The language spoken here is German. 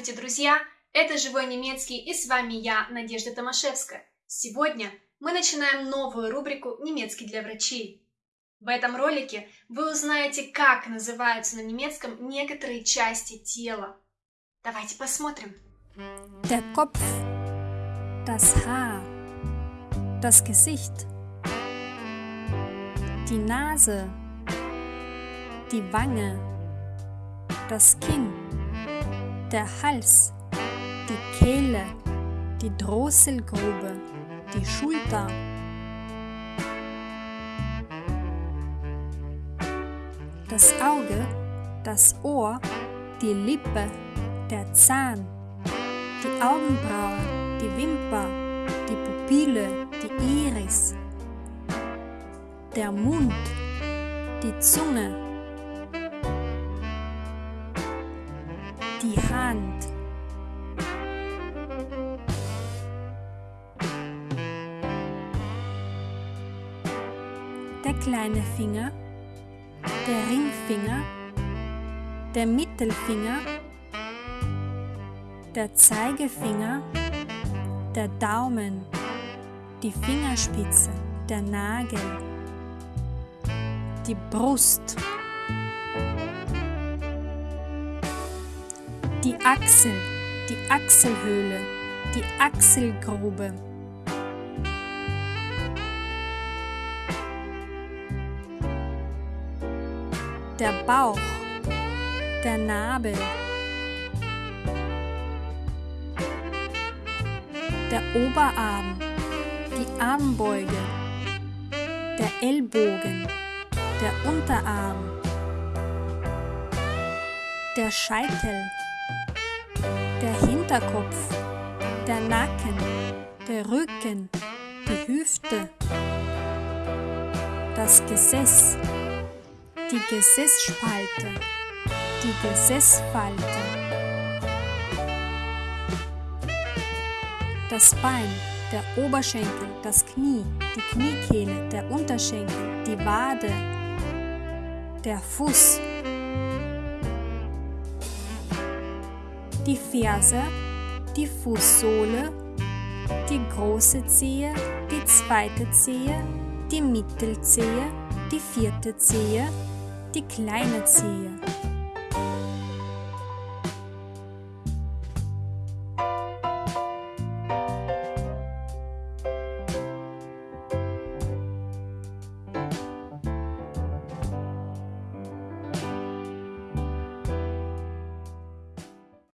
друзья! Это «Живой немецкий» и с вами я, Надежда Томашевская. Сегодня мы начинаем новую рубрику «Немецкий для врачей». В этом ролике вы узнаете, как называются на немецком некоторые части тела. Давайте посмотрим. Der Kopf, das Haar, das Gesicht, die Nase, die Wange, das Kinn, der Hals, die Kehle, die Drosselgrube, die Schulter. Das Auge, das Ohr, die Lippe, der Zahn, die Augenbraue, die Wimper, die Pupille, die Iris, der Mund, die Zunge, die Hand. Der kleine Finger, der Ringfinger, der Mittelfinger, der Zeigefinger, der Daumen, die Fingerspitze, der Nagel, die Brust, die Achsel, die Achselhöhle, die Achselgrube. Der Bauch, der Nabel, der Oberarm, die Armbeuge, der Ellbogen, der Unterarm, der Scheitel, Hinterkopf, der Nacken, der Rücken, die Hüfte, das Gesäß, die Gesäßspalte, die Gesäßfalte, das Bein, der Oberschenkel, das Knie, die Kniekehle, der Unterschenkel, die Wade, der Fuß, die Ferse, die Fußsohle, die große Zehe, die zweite Zehe, die Mittelzehe, die vierte Zehe, die kleine Zehe.